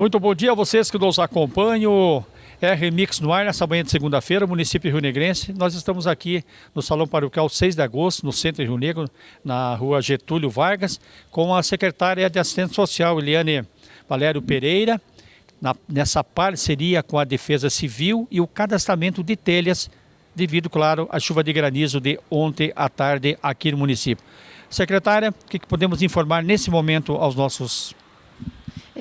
Muito bom dia a vocês que nos acompanham. É Remix no ar nessa manhã de segunda-feira, município Rio Negrense. Nós estamos aqui no Salão Paroquial 6 de agosto, no centro de Rio Negro, na rua Getúlio Vargas, com a secretária de Assistência Social, Eliane Valério Pereira, na, nessa parceria com a Defesa Civil e o cadastramento de telhas, devido, claro, à chuva de granizo de ontem à tarde aqui no município. Secretária, o que, que podemos informar nesse momento aos nossos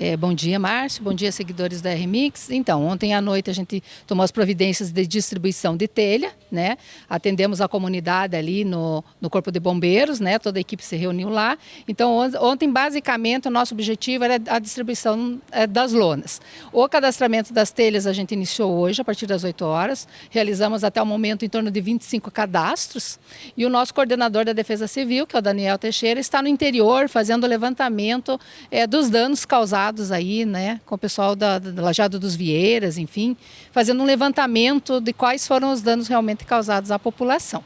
é, bom dia, Márcio. Bom dia, seguidores da RMix. Então, ontem à noite a gente tomou as providências de distribuição de telha, né? Atendemos a comunidade ali no, no Corpo de Bombeiros, né? Toda a equipe se reuniu lá. Então, ontem, basicamente, o nosso objetivo era a distribuição é, das lonas. O cadastramento das telhas a gente iniciou hoje, a partir das 8 horas. Realizamos até o momento em torno de 25 cadastros. E o nosso coordenador da Defesa Civil, que é o Daniel Teixeira, está no interior fazendo o levantamento é, dos danos causados aí, né, com o pessoal da, da Lajado dos Vieiras, enfim, fazendo um levantamento de quais foram os danos realmente causados à população.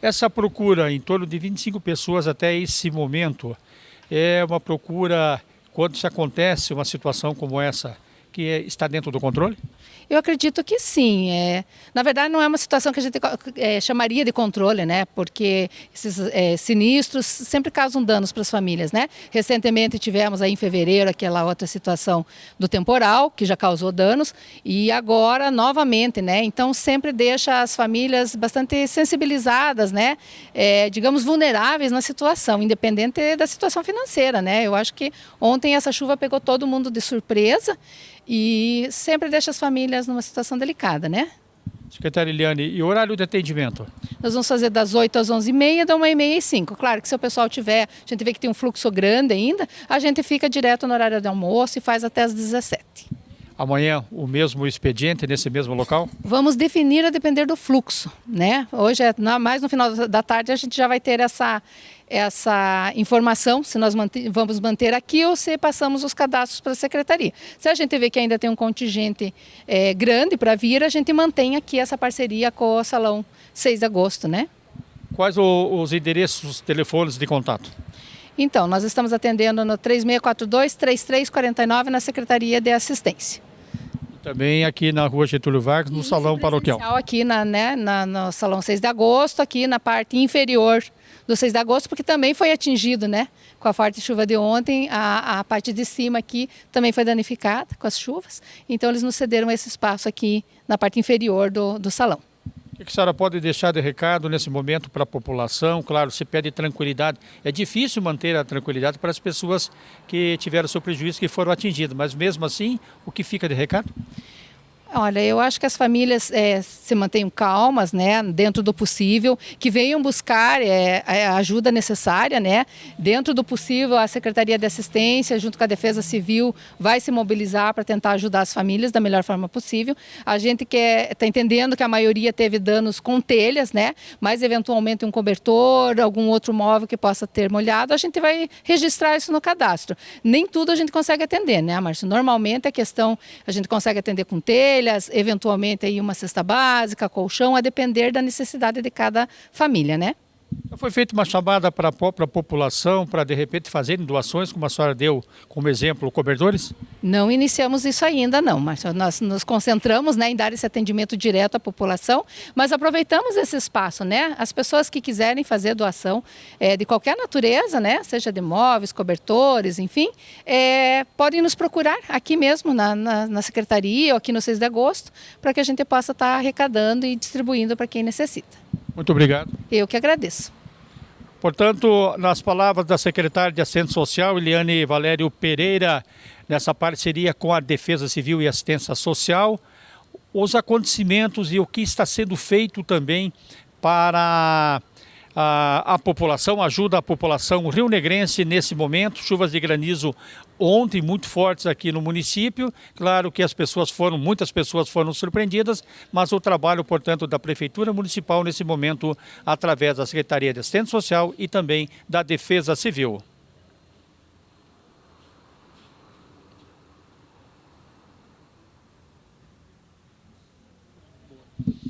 Essa procura, em torno de 25 pessoas até esse momento, é uma procura, quando se acontece uma situação como essa, que está dentro do controle? Eu acredito que sim. É, na verdade, não é uma situação que a gente é, chamaria de controle, né? Porque esses é, sinistros sempre causam danos para as famílias, né? Recentemente tivemos aí em fevereiro aquela outra situação do temporal, que já causou danos, e agora novamente, né? Então sempre deixa as famílias bastante sensibilizadas, né? É, digamos, vulneráveis na situação, independente da situação financeira, né? Eu acho que ontem essa chuva pegou todo mundo de surpresa e sempre deixa as famílias numa situação delicada, né? Secretária Eliane, e o horário de atendimento? Nós vamos fazer das 8 às 11h30, da 1h30 às 5 Claro que se o pessoal tiver, a gente vê que tem um fluxo grande ainda, a gente fica direto no horário de almoço e faz até às 17 Amanhã o mesmo expediente nesse mesmo local? Vamos definir a depender do fluxo, né? Hoje, é, mais no final da tarde, a gente já vai ter essa, essa informação, se nós manter, vamos manter aqui ou se passamos os cadastros para a secretaria. Se a gente vê que ainda tem um contingente é, grande para vir, a gente mantém aqui essa parceria com o Salão 6 de agosto, né? Quais o, os endereços, os telefones de contato? Então, nós estamos atendendo no 3642-3349 na Secretaria de Assistência. Também aqui na rua Getúlio Vargas, no Isso, Salão Paroquial. Aqui na, né, na, no Salão 6 de Agosto, aqui na parte inferior do 6 de Agosto, porque também foi atingido, né? Com a forte chuva de ontem, a, a parte de cima aqui também foi danificada com as chuvas. Então eles nos cederam esse espaço aqui na parte inferior do, do salão. O que a senhora pode deixar de recado nesse momento para a população? Claro, se pede tranquilidade. É difícil manter a tranquilidade para as pessoas que tiveram seu prejuízo, que foram atingidas, mas mesmo assim, o que fica de recado? Olha, eu acho que as famílias é, se mantenham calmas, né, dentro do possível, que venham buscar é, a ajuda necessária, né, dentro do possível a Secretaria de Assistência, junto com a Defesa Civil, vai se mobilizar para tentar ajudar as famílias da melhor forma possível. A gente está entendendo que a maioria teve danos com telhas, né, mas eventualmente um cobertor, algum outro móvel que possa ter molhado, a gente vai registrar isso no cadastro. Nem tudo a gente consegue atender, né, Márcio? Normalmente a questão a gente consegue atender com telha eventualmente aí uma cesta básica, colchão, a depender da necessidade de cada família, né? Foi feita uma chamada para a própria população para de repente fazerem doações, como a senhora deu como exemplo, cobertores? Não iniciamos isso ainda não, mas nós nos concentramos né, em dar esse atendimento direto à população, mas aproveitamos esse espaço, né? As pessoas que quiserem fazer doação é, de qualquer natureza, né? Seja de móveis, cobertores, enfim, é, podem nos procurar aqui mesmo na, na, na, secretaria ou aqui no 6 de agosto, para que a gente possa estar arrecadando e distribuindo para quem necessita. Muito obrigado. Eu que agradeço. Portanto, nas palavras da secretária de Assistência Social, Eliane Valério Pereira, nessa parceria com a Defesa Civil e Assistência Social, os acontecimentos e o que está sendo feito também para a, a população, ajuda a população rio-negrense nesse momento. Chuvas de granizo ontem muito fortes aqui no município. Claro que as pessoas foram, muitas pessoas foram surpreendidas, mas o trabalho, portanto, da Prefeitura Municipal nesse momento, através da Secretaria de Assistência Social e também da Defesa Civil.